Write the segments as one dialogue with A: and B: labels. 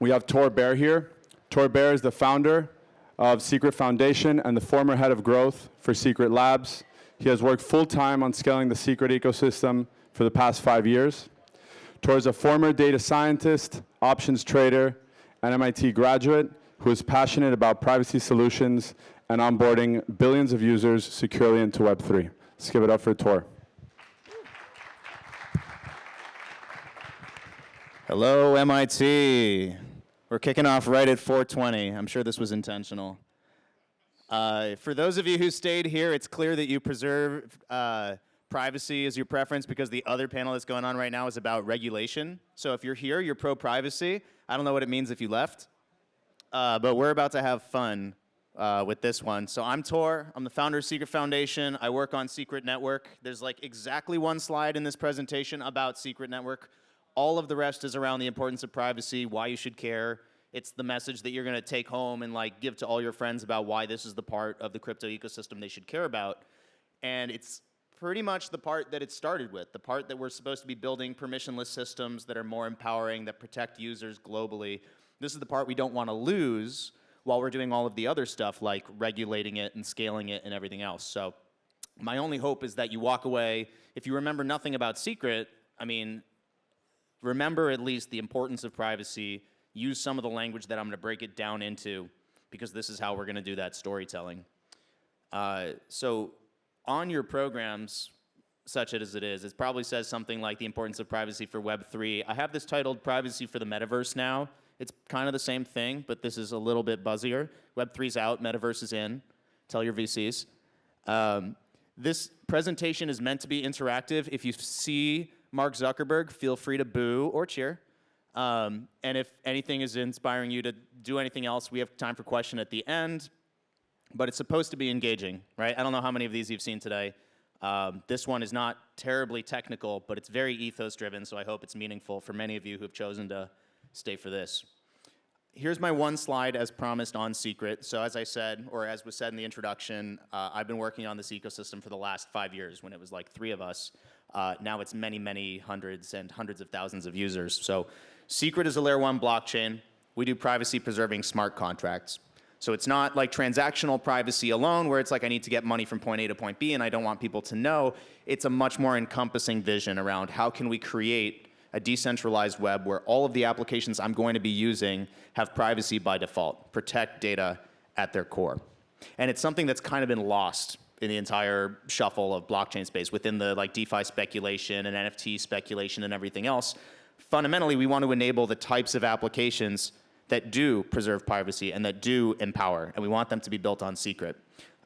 A: we have Tor Bair here. Tor Bair is the founder of Secret Foundation and the former head of growth for Secret Labs. He has worked full-time on scaling the Secret ecosystem for the past five years. Tor is a former data scientist, options trader, and MIT graduate who is passionate about privacy solutions and onboarding billions of users securely into Web3. Let's give it up for Tor.
B: Hello, MIT. We're kicking off right at 420. I'm sure this was intentional. Uh, for those of you who stayed here, it's clear that you preserve uh, privacy as your preference because the other panel that's going on right now is about regulation. So if you're here, you're pro-privacy. I don't know what it means if you left. Uh, but we're about to have fun uh, with this one. So I'm Tor. I'm the founder of Secret Foundation. I work on Secret Network. There's like exactly one slide in this presentation about Secret Network. All of the rest is around the importance of privacy, why you should care. It's the message that you're going to take home and like give to all your friends about why this is the part of the crypto ecosystem they should care about. And it's pretty much the part that it started with, the part that we're supposed to be building permissionless systems that are more empowering, that protect users globally. This is the part we don't want to lose while we're doing all of the other stuff like regulating it and scaling it and everything else. So my only hope is that you walk away, if you remember nothing about secret, I mean, remember at least the importance of privacy, use some of the language that I'm going to break it down into because this is how we're going to do that storytelling. Uh, so on your programs, such as it is, it probably says something like the importance of privacy for Web3. I have this titled Privacy for the Metaverse now. It's kind of the same thing, but this is a little bit buzzier. Web3's out, Metaverse is in. Tell your VCs. Um, this presentation is meant to be interactive. If you see Mark Zuckerberg, feel free to boo or cheer. Um, and if anything is inspiring you to do anything else, we have time for question at the end. But it's supposed to be engaging, right? I don't know how many of these you've seen today. Um, this one is not terribly technical, but it's very ethos driven, so I hope it's meaningful for many of you who have chosen to stay for this. Here's my one slide as promised on secret. So as I said, or as was said in the introduction, uh, I've been working on this ecosystem for the last five years when it was like three of us. Uh, now it's many, many hundreds and hundreds of thousands of users. So secret is a layer one blockchain. We do privacy preserving smart contracts. So it's not like transactional privacy alone where it's like I need to get money from point A to point B and I don't want people to know. It's a much more encompassing vision around how can we create a decentralized web where all of the applications I'm going to be using have privacy by default, protect data at their core. And it's something that's kind of been lost in the entire shuffle of blockchain space within the like DeFi speculation and NFT speculation and everything else. Fundamentally, we want to enable the types of applications that do preserve privacy and that do empower, and we want them to be built on secret.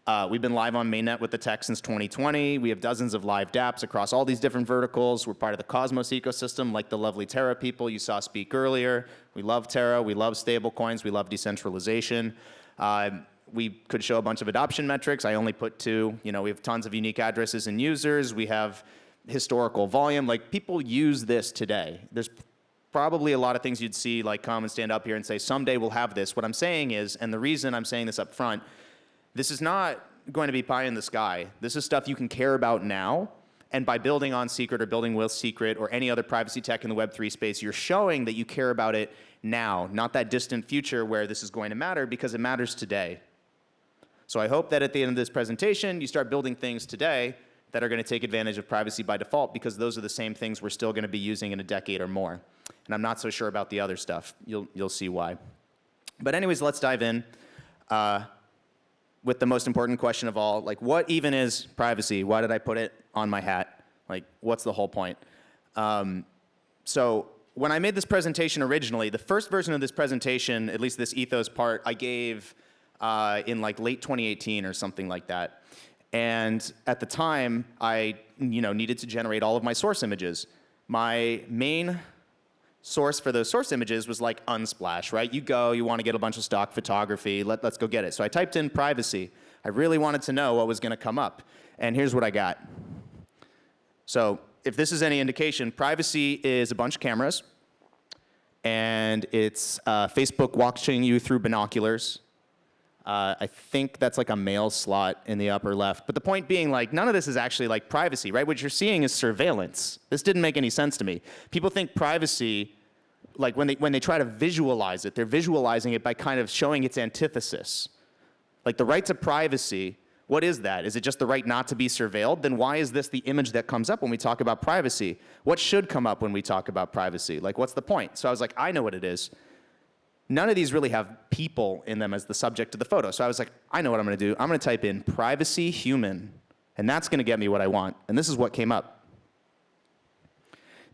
B: Uh, we've been live on mainnet with the tech since 2020. We have dozens of live dApps across all these different verticals. We're part of the Cosmos ecosystem, like the lovely Terra people you saw speak earlier. We love Terra. We love stablecoins. We love decentralization. Uh, we could show a bunch of adoption metrics. I only put two. You know, we have tons of unique addresses and users. We have historical volume. Like people use this today. There's probably a lot of things you'd see like come and stand up here and say, someday we'll have this. What I'm saying is, and the reason I'm saying this up front, this is not going to be pie in the sky. This is stuff you can care about now. And by building on Secret or building with Secret or any other privacy tech in the Web3 space, you're showing that you care about it now, not that distant future where this is going to matter because it matters today. So I hope that at the end of this presentation, you start building things today that are going to take advantage of privacy by default because those are the same things we're still going to be using in a decade or more. And I'm not so sure about the other stuff. You'll, you'll see why. But anyways, let's dive in. Uh, with the most important question of all, like what even is privacy? Why did I put it on my hat? Like what's the whole point? Um, so when I made this presentation originally, the first version of this presentation, at least this ethos part, I gave uh, in like late 2018 or something like that. And at the time, I you know, needed to generate all of my source images. My main source for those source images was like Unsplash, right? You go, you want to get a bunch of stock photography, let, let's go get it. So I typed in privacy. I really wanted to know what was going to come up. And here's what I got. So if this is any indication, privacy is a bunch of cameras. And it's uh, Facebook watching you through binoculars. Uh, I think that's like a mail slot in the upper left. But the point being like none of this is actually like privacy, right? What you're seeing is surveillance. This didn't make any sense to me. People think privacy like when they, when they try to visualize it, they're visualizing it by kind of showing its antithesis. Like the right to privacy, what is that? Is it just the right not to be surveilled? Then why is this the image that comes up when we talk about privacy? What should come up when we talk about privacy? Like, what's the point? So I was like, I know what it is. None of these really have people in them as the subject of the photo. So I was like, I know what I'm gonna do. I'm gonna type in privacy human, and that's gonna get me what I want. And this is what came up.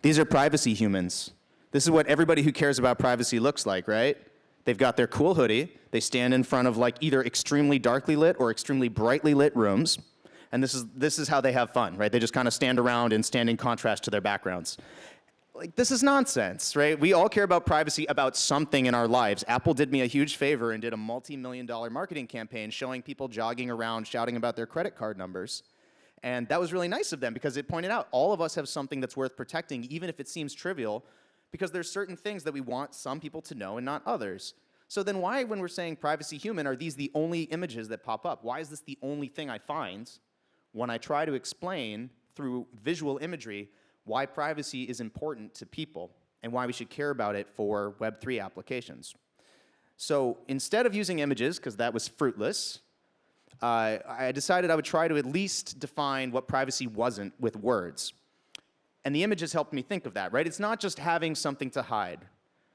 B: These are privacy humans. This is what everybody who cares about privacy looks like, right? They've got their cool hoodie. They stand in front of like either extremely darkly lit or extremely brightly lit rooms. And this is, this is how they have fun, right? They just kind of stand around and stand in contrast to their backgrounds. Like, this is nonsense, right? We all care about privacy about something in our lives. Apple did me a huge favor and did a multi-million dollar marketing campaign showing people jogging around shouting about their credit card numbers. And that was really nice of them because it pointed out all of us have something that's worth protecting, even if it seems trivial, because there's certain things that we want some people to know and not others. So then why, when we're saying privacy human, are these the only images that pop up? Why is this the only thing I find when I try to explain through visual imagery why privacy is important to people and why we should care about it for Web3 applications? So instead of using images, because that was fruitless, uh, I decided I would try to at least define what privacy wasn't with words. And the images helped me think of that, right? It's not just having something to hide.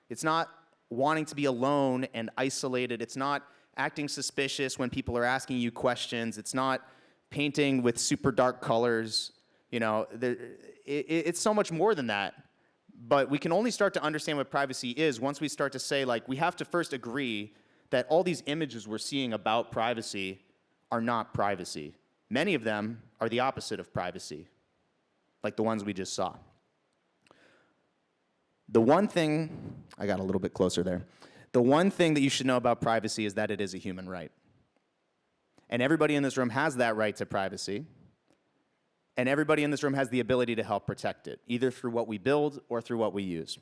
B: It's not wanting to be alone and isolated. It's not acting suspicious when people are asking you questions. It's not painting with super dark colors. You know, it, it's so much more than that. But we can only start to understand what privacy is once we start to say, like, we have to first agree that all these images we're seeing about privacy are not privacy. Many of them are the opposite of privacy like the ones we just saw. The one thing, I got a little bit closer there. The one thing that you should know about privacy is that it is a human right. And everybody in this room has that right to privacy. And everybody in this room has the ability to help protect it, either through what we build or through what we use.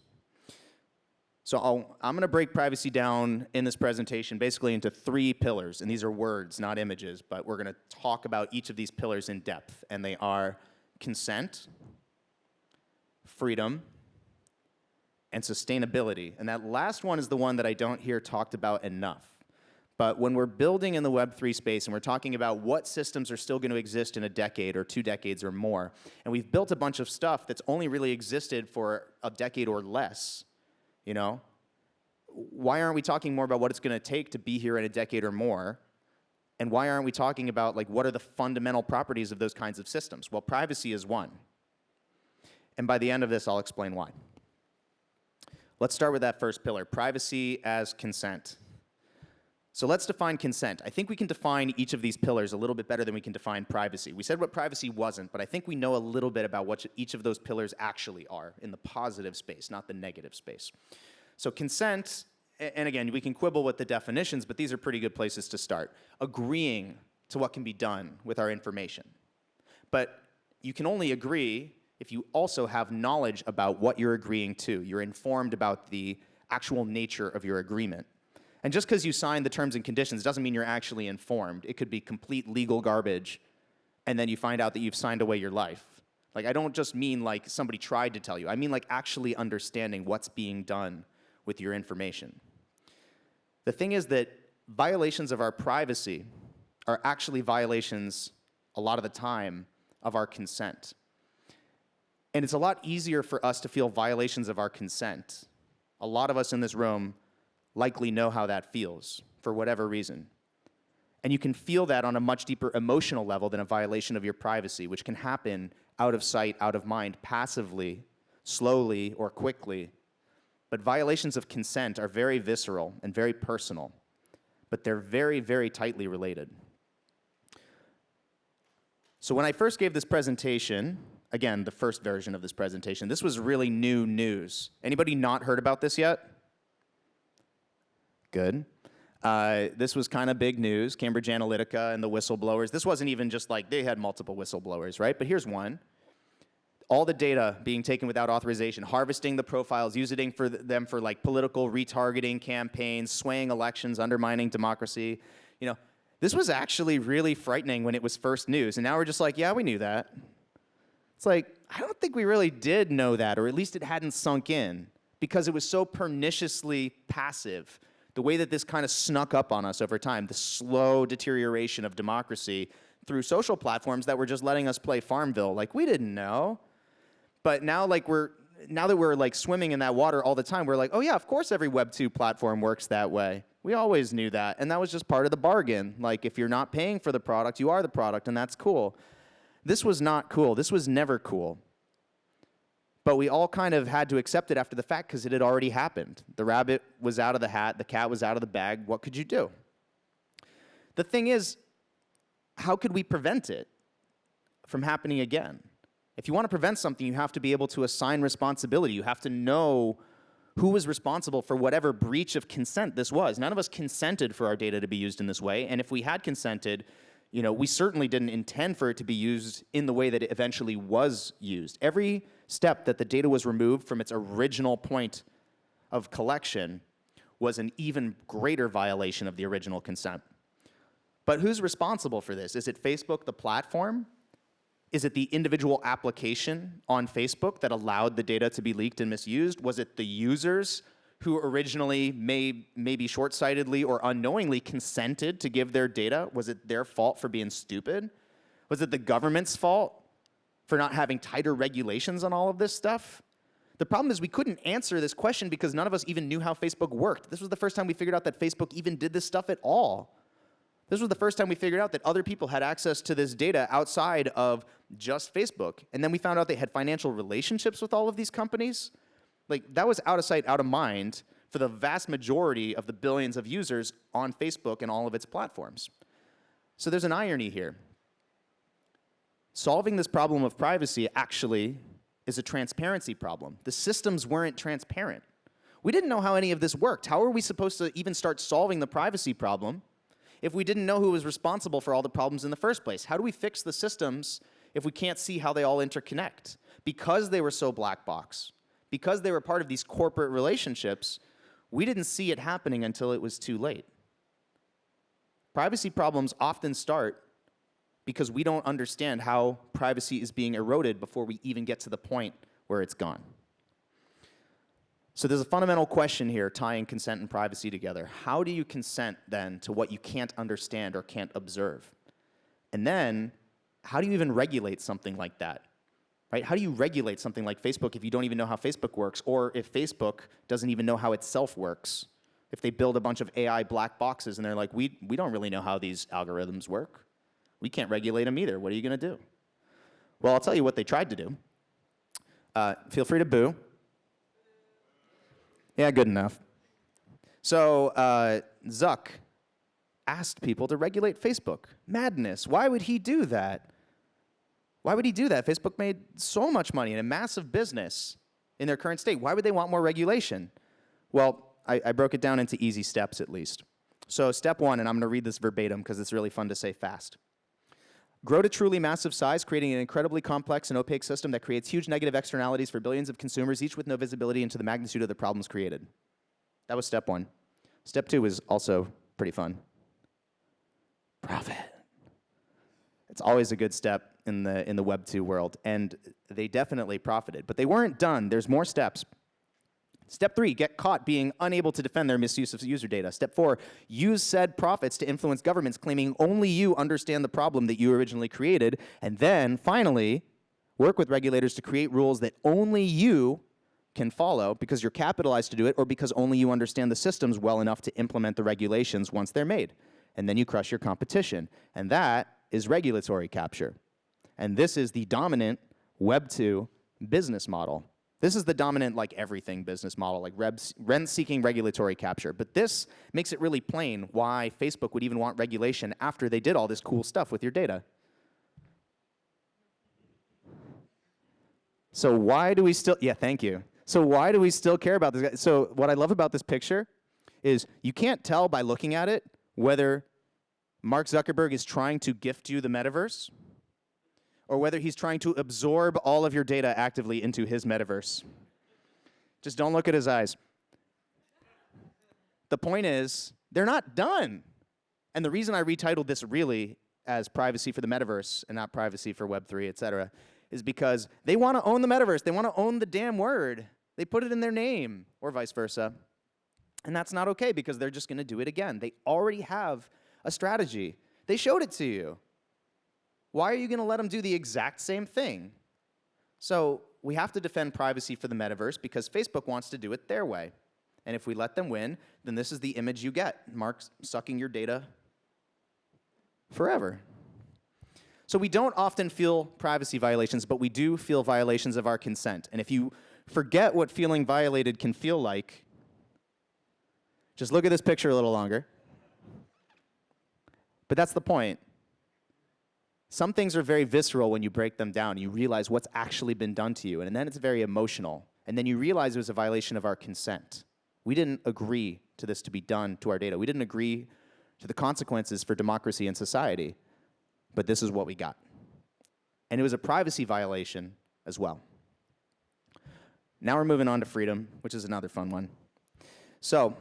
B: So i am going to break privacy down in this presentation basically into three pillars. And these are words, not images, but we're going to talk about each of these pillars in depth. And they are consent, freedom, and sustainability. And that last one is the one that I don't hear talked about enough. But when we're building in the Web3 space and we're talking about what systems are still going to exist in a decade or two decades or more, and we've built a bunch of stuff that's only really existed for a decade or less, you know, why aren't we talking more about what it's going to take to be here in a decade or more and why aren't we talking about like what are the fundamental properties of those kinds of systems? Well, privacy is one. And by the end of this, I'll explain why. Let's start with that first pillar, privacy as consent. So let's define consent. I think we can define each of these pillars a little bit better than we can define privacy. We said what privacy wasn't, but I think we know a little bit about what each of those pillars actually are in the positive space, not the negative space. So consent and again, we can quibble with the definitions, but these are pretty good places to start. Agreeing to what can be done with our information. But you can only agree if you also have knowledge about what you're agreeing to. You're informed about the actual nature of your agreement. And just because you signed the terms and conditions doesn't mean you're actually informed. It could be complete legal garbage, and then you find out that you've signed away your life. Like, I don't just mean like somebody tried to tell you. I mean like actually understanding what's being done with your information. The thing is that violations of our privacy are actually violations a lot of the time of our consent. And it's a lot easier for us to feel violations of our consent. A lot of us in this room likely know how that feels for whatever reason. And you can feel that on a much deeper emotional level than a violation of your privacy, which can happen out of sight, out of mind, passively, slowly, or quickly but violations of consent are very visceral and very personal, but they're very, very tightly related. So when I first gave this presentation, again, the first version of this presentation, this was really new news. Anybody not heard about this yet? Good. Uh, this was kind of big news, Cambridge Analytica and the whistleblowers. This wasn't even just like they had multiple whistleblowers, right? But here's one all the data being taken without authorization, harvesting the profiles, using for them for like political retargeting campaigns, swaying elections, undermining democracy. You know, this was actually really frightening when it was first news. And now we're just like, yeah, we knew that. It's like, I don't think we really did know that, or at least it hadn't sunk in. because it was so perniciously passive. The way that this kind of snuck up on us over time, the slow deterioration of democracy through social platforms that were just letting us play Farmville. Like, we didn't know. But now, like, we're, now that we're like swimming in that water all the time, we're like, oh yeah, of course every Web 2 platform works that way. We always knew that. And that was just part of the bargain. Like, if you're not paying for the product, you are the product, and that's cool. This was not cool. This was never cool. But we all kind of had to accept it after the fact because it had already happened. The rabbit was out of the hat, the cat was out of the bag. What could you do? The thing is, how could we prevent it from happening again? If you want to prevent something, you have to be able to assign responsibility. You have to know who was responsible for whatever breach of consent this was. None of us consented for our data to be used in this way, and if we had consented, you know, we certainly didn't intend for it to be used in the way that it eventually was used. Every step that the data was removed from its original point of collection was an even greater violation of the original consent. But who's responsible for this? Is it Facebook, the platform? Is it the individual application on Facebook that allowed the data to be leaked and misused? Was it the users who originally may, maybe short-sightedly or unknowingly consented to give their data? Was it their fault for being stupid? Was it the government's fault for not having tighter regulations on all of this stuff? The problem is we couldn't answer this question because none of us even knew how Facebook worked. This was the first time we figured out that Facebook even did this stuff at all. This was the first time we figured out that other people had access to this data outside of just Facebook. And then we found out they had financial relationships with all of these companies. Like, that was out of sight, out of mind for the vast majority of the billions of users on Facebook and all of its platforms. So there's an irony here. Solving this problem of privacy actually is a transparency problem. The systems weren't transparent. We didn't know how any of this worked. How are we supposed to even start solving the privacy problem if we didn't know who was responsible for all the problems in the first place? How do we fix the systems if we can't see how they all interconnect? Because they were so black box, because they were part of these corporate relationships, we didn't see it happening until it was too late. Privacy problems often start because we don't understand how privacy is being eroded before we even get to the point where it's gone. So there's a fundamental question here tying consent and privacy together. How do you consent then to what you can't understand or can't observe? And then, how do you even regulate something like that? Right? How do you regulate something like Facebook if you don't even know how Facebook works, or if Facebook doesn't even know how itself works? If they build a bunch of AI black boxes and they're like, we, we don't really know how these algorithms work. We can't regulate them either. What are you going to do? Well, I'll tell you what they tried to do. Uh, feel free to boo. Yeah, good enough. So uh, Zuck asked people to regulate Facebook. Madness. Why would he do that? Why would he do that? Facebook made so much money in a massive business in their current state. Why would they want more regulation? Well, I, I broke it down into easy steps at least. So step one, and I'm going to read this verbatim because it's really fun to say fast. Grow to truly massive size, creating an incredibly complex and opaque system that creates huge negative externalities for billions of consumers, each with no visibility into the magnitude of the problems created. That was step one. Step two was also pretty fun. Profit. It's always a good step in the, in the Web 2 world, and they definitely profited. But they weren't done. There's more steps. Step three, get caught being unable to defend their misuse of user data. Step four, use said profits to influence governments claiming only you understand the problem that you originally created. And then, finally, work with regulators to create rules that only you can follow because you're capitalized to do it or because only you understand the systems well enough to implement the regulations once they're made. And then you crush your competition. And that is regulatory capture. And this is the dominant Web 2 business model. This is the dominant like everything business model, like rent-seeking regulatory capture. But this makes it really plain why Facebook would even want regulation after they did all this cool stuff with your data. So why do we still, yeah, thank you. So why do we still care about this? So what I love about this picture is you can't tell by looking at it whether Mark Zuckerberg is trying to gift you the metaverse or whether he's trying to absorb all of your data actively into his metaverse. Just don't look at his eyes. The point is, they're not done. And the reason I retitled this really as privacy for the metaverse and not privacy for Web3, et cetera, is because they want to own the metaverse. They want to own the damn word. They put it in their name, or vice versa. And that's not okay because they're just going to do it again. They already have a strategy, they showed it to you. Why are you going to let them do the exact same thing? So we have to defend privacy for the metaverse because Facebook wants to do it their way. And if we let them win, then this is the image you get. Mark sucking your data forever. So we don't often feel privacy violations, but we do feel violations of our consent. And if you forget what feeling violated can feel like, just look at this picture a little longer. But that's the point. Some things are very visceral when you break them down. You realize what's actually been done to you, and then it's very emotional. And then you realize it was a violation of our consent. We didn't agree to this to be done to our data. We didn't agree to the consequences for democracy and society, but this is what we got. And it was a privacy violation as well. Now we're moving on to freedom, which is another fun one. So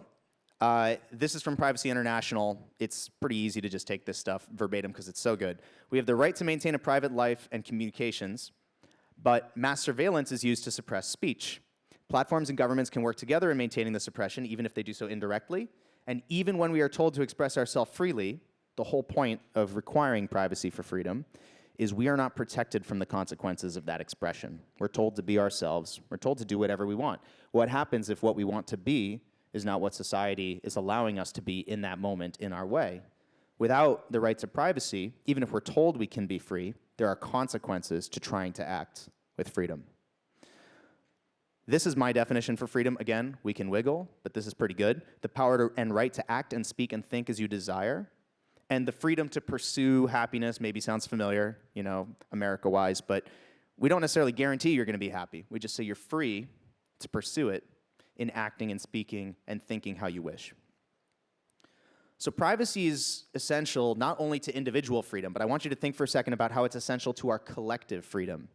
B: uh, this is from Privacy International. It's pretty easy to just take this stuff verbatim because it's so good. We have the right to maintain a private life and communications, but mass surveillance is used to suppress speech. Platforms and governments can work together in maintaining the suppression, even if they do so indirectly. And even when we are told to express ourselves freely, the whole point of requiring privacy for freedom is we are not protected from the consequences of that expression. We're told to be ourselves. We're told to do whatever we want. What happens if what we want to be is not what society is allowing us to be in that moment in our way. Without the rights of privacy, even if we're told we can be free, there are consequences to trying to act with freedom. This is my definition for freedom. Again, we can wiggle, but this is pretty good. The power to, and right to act and speak and think as you desire. And the freedom to pursue happiness maybe sounds familiar, you know, America-wise, but we don't necessarily guarantee you're going to be happy. We just say you're free to pursue it in acting and speaking and thinking how you wish. So privacy is essential not only to individual freedom, but I want you to think for a second about how it's essential to our collective freedom.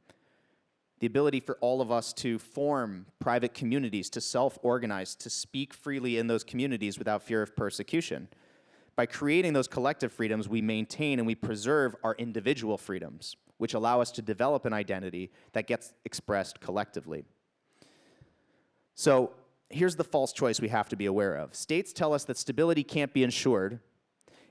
B: The ability for all of us to form private communities, to self-organize, to speak freely in those communities without fear of persecution. By creating those collective freedoms, we maintain and we preserve our individual freedoms, which allow us to develop an identity that gets expressed collectively. So here's the false choice we have to be aware of. States tell us that stability can't be ensured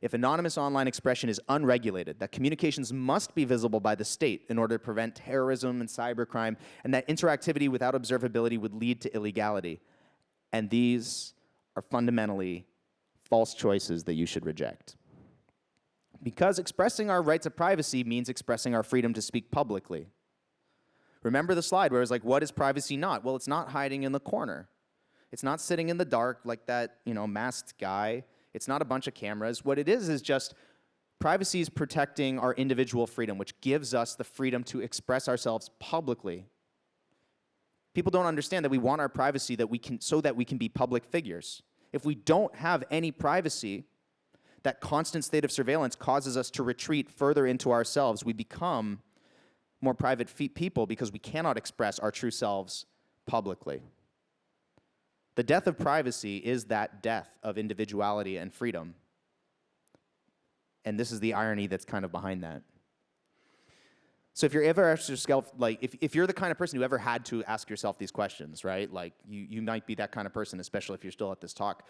B: if anonymous online expression is unregulated, that communications must be visible by the state in order to prevent terrorism and cybercrime, and that interactivity without observability would lead to illegality. And these are fundamentally false choices that you should reject. Because expressing our rights of privacy means expressing our freedom to speak publicly. Remember the slide where it was like, what is privacy not? Well, it's not hiding in the corner. It's not sitting in the dark like that, you know, masked guy. It's not a bunch of cameras. What it is is just privacy is protecting our individual freedom, which gives us the freedom to express ourselves publicly. People don't understand that we want our privacy that we can, so that we can be public figures. If we don't have any privacy, that constant state of surveillance causes us to retreat further into ourselves. We become more private people because we cannot express our true selves publicly. The death of privacy is that death of individuality and freedom. And this is the irony that's kind of behind that. So if you're ever asked yourself, like, if, if you're the kind of person who ever had to ask yourself these questions, right? Like, you, you might be that kind of person, especially if you're still at this talk.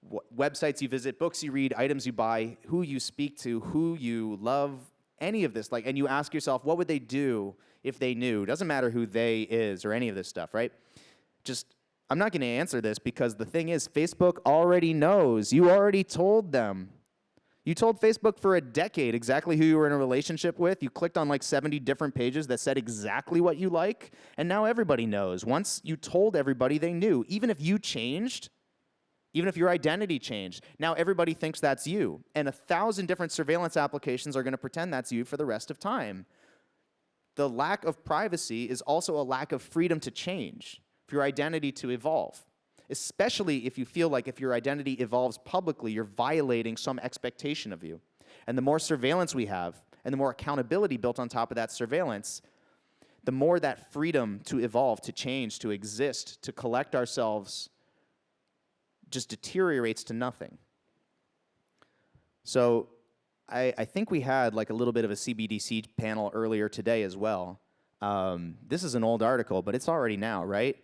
B: What websites you visit, books you read, items you buy, who you speak to, who you love, any of this, like, and you ask yourself, what would they do if they knew? Doesn't matter who they is or any of this stuff, right? Just I'm not going to answer this because the thing is, Facebook already knows. You already told them. You told Facebook for a decade exactly who you were in a relationship with. You clicked on like 70 different pages that said exactly what you like, and now everybody knows. Once you told everybody, they knew. Even if you changed, even if your identity changed, now everybody thinks that's you. And a thousand different surveillance applications are going to pretend that's you for the rest of time. The lack of privacy is also a lack of freedom to change for your identity to evolve, especially if you feel like if your identity evolves publicly, you're violating some expectation of you. And the more surveillance we have, and the more accountability built on top of that surveillance, the more that freedom to evolve, to change, to exist, to collect ourselves just deteriorates to nothing. So I, I, think we had like a little bit of a CBDC panel earlier today as well. Um, this is an old article, but it's already now, right?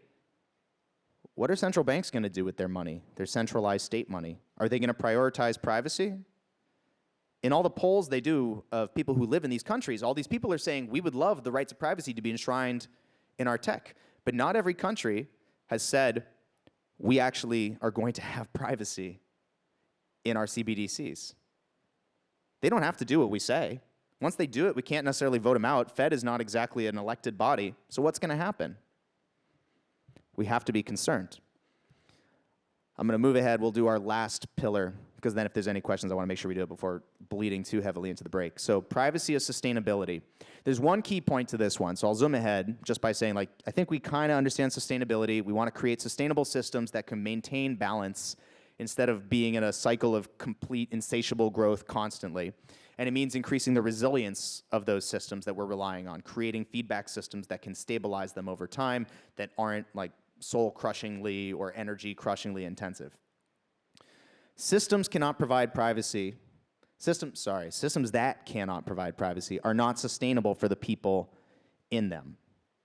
B: What are central banks going to do with their money, their centralized state money? Are they going to prioritize privacy? In all the polls they do of people who live in these countries, all these people are saying we would love the rights of privacy to be enshrined in our tech. But not every country has said we actually are going to have privacy in our CBDCs. They don't have to do what we say. Once they do it, we can't necessarily vote them out. Fed is not exactly an elected body. So what's going to happen? We have to be concerned. I'm going to move ahead. We'll do our last pillar, because then if there's any questions, I want to make sure we do it before bleeding too heavily into the break. So privacy is sustainability. There's one key point to this one, so I'll zoom ahead just by saying, like, I think we kind of understand sustainability. We want to create sustainable systems that can maintain balance instead of being in a cycle of complete insatiable growth constantly. And it means increasing the resilience of those systems that we're relying on, creating feedback systems that can stabilize them over time that aren't like soul crushingly or energy crushingly intensive. Systems cannot provide privacy. Systems, sorry, systems that cannot provide privacy are not sustainable for the people in them.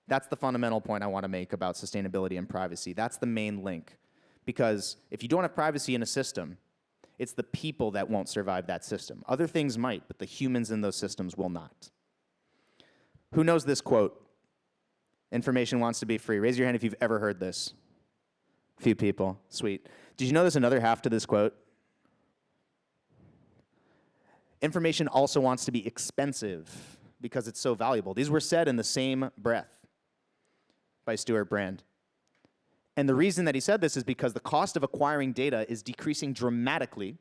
B: That's the fundamental point I want to make about sustainability and privacy. That's the main link. Because if you don't have privacy in a system, it's the people that won't survive that system. Other things might, but the humans in those systems will not. Who knows this quote? Information wants to be free. Raise your hand if you've ever heard this. Few people. Sweet. Did you know there's another half to this quote? Information also wants to be expensive because it's so valuable. These were said in the same breath by Stewart Brand. And the reason that he said this is because the cost of acquiring data is decreasing dramatically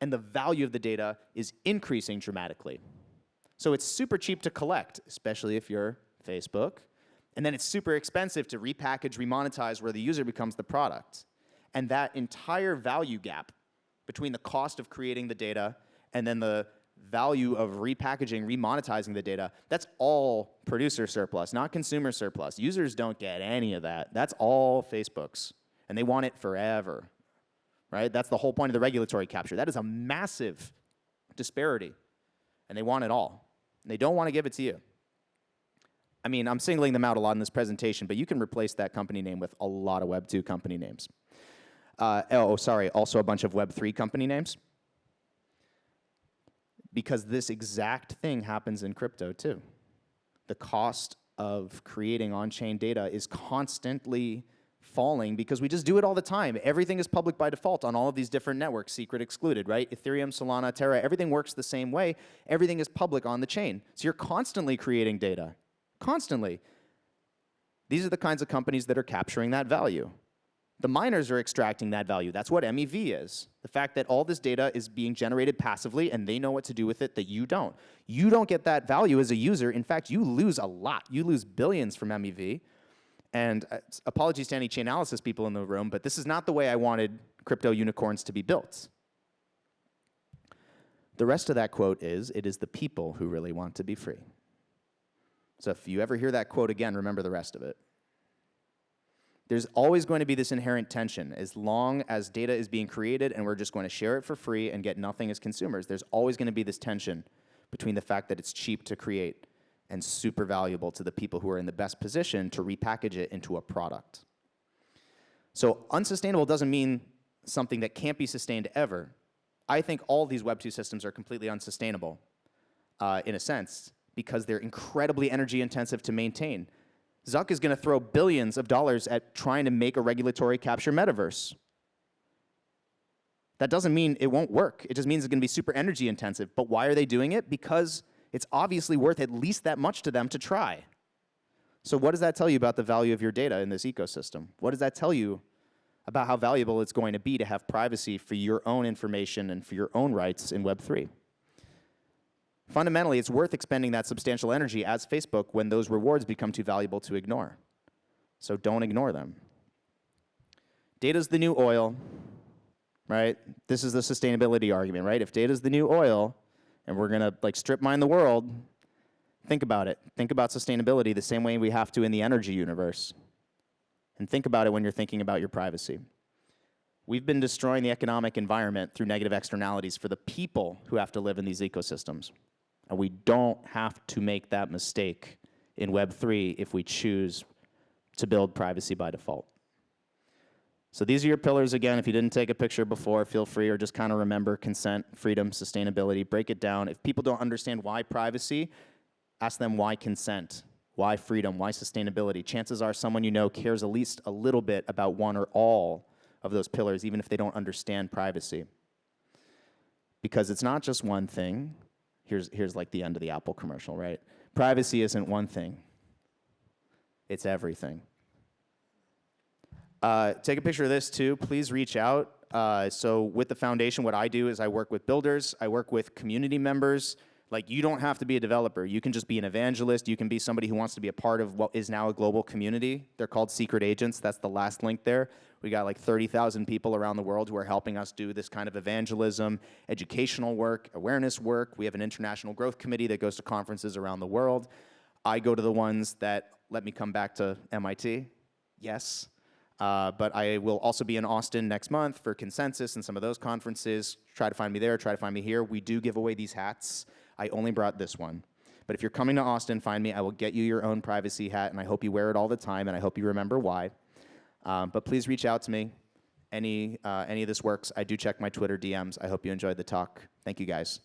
B: and the value of the data is increasing dramatically. So it's super cheap to collect, especially if you're Facebook. And then it's super expensive to repackage, remonetize where the user becomes the product. And that entire value gap between the cost of creating the data and then the value of repackaging, remonetizing the data, that's all producer surplus, not consumer surplus. Users don't get any of that. That's all Facebook's, and they want it forever, right? That's the whole point of the regulatory capture. That is a massive disparity, and they want it all. And they don't want to give it to you. I mean, I'm singling them out a lot in this presentation, but you can replace that company name with a lot of Web2 company names. Uh, oh, sorry, also a bunch of Web3 company names because this exact thing happens in crypto too. The cost of creating on-chain data is constantly falling because we just do it all the time. Everything is public by default on all of these different networks, secret excluded, right? Ethereum, Solana, Terra, everything works the same way. Everything is public on the chain. So you're constantly creating data, constantly. These are the kinds of companies that are capturing that value. The miners are extracting that value. That's what MEV is. The fact that all this data is being generated passively and they know what to do with it that you don't. You don't get that value as a user. In fact, you lose a lot. You lose billions from MEV. And uh, apologies to any Chainalysis people in the room, but this is not the way I wanted crypto unicorns to be built. The rest of that quote is, it is the people who really want to be free. So if you ever hear that quote again, remember the rest of it there's always going to be this inherent tension as long as data is being created and we're just going to share it for free and get nothing as consumers. There's always going to be this tension between the fact that it's cheap to create and super valuable to the people who are in the best position to repackage it into a product. So unsustainable doesn't mean something that can't be sustained ever. I think all these Web 2 systems are completely unsustainable uh, in a sense because they're incredibly energy intensive to maintain. Zuck is going to throw billions of dollars at trying to make a regulatory capture metaverse. That doesn't mean it won't work. It just means it's going to be super energy intensive. But why are they doing it? Because it's obviously worth at least that much to them to try. So what does that tell you about the value of your data in this ecosystem? What does that tell you about how valuable it's going to be to have privacy for your own information and for your own rights in Web3? Fundamentally, it's worth expending that substantial energy as Facebook when those rewards become too valuable to ignore. So don't ignore them. Data's the new oil, right? This is the sustainability argument, right? If data's the new oil and we're going to like strip mine the world, think about it. Think about sustainability the same way we have to in the energy universe. And think about it when you're thinking about your privacy. We've been destroying the economic environment through negative externalities for the people who have to live in these ecosystems. And we don't have to make that mistake in Web3 if we choose to build privacy by default. So these are your pillars again. If you didn't take a picture before, feel free or just kind of remember consent, freedom, sustainability. Break it down. If people don't understand why privacy, ask them why consent, why freedom, why sustainability. Chances are someone you know cares at least a little bit about one or all of those pillars, even if they don't understand privacy. Because it's not just one thing. Here's, here's like the end of the Apple commercial, right? Privacy isn't one thing, it's everything. Uh, take a picture of this too. Please reach out. Uh, so with the foundation, what I do is I work with builders, I work with community members. Like you don't have to be a developer. You can just be an evangelist. You can be somebody who wants to be a part of what is now a global community. They're called secret agents. That's the last link there. We got like 30,000 people around the world who are helping us do this kind of evangelism, educational work, awareness work. We have an international growth committee that goes to conferences around the world. I go to the ones that let me come back to MIT. Yes. Uh, but I will also be in Austin next month for Consensus and some of those conferences. Try to find me there, try to find me here. We do give away these hats. I only brought this one. But if you're coming to Austin, find me. I will get you your own privacy hat, and I hope you wear it all the time, and I hope you remember why. Um, but please reach out to me. Any, uh, any of this works. I do check my Twitter DMs. I hope you enjoyed the talk. Thank you, guys.